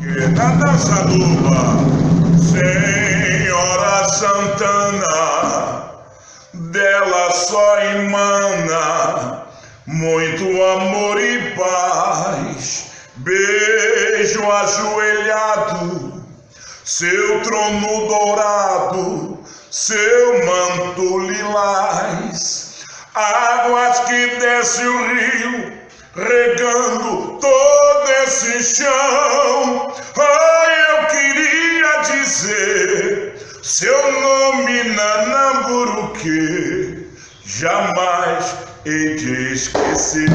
Na dança Senhora Santana, dela só emana muito amor e paz. Beijo ajoelhado, seu trono dourado, seu manto lilás, águas que desce o rio, regando todo esse chão. Dizer seu nome Nanamburuque, jamais hei de esquecer.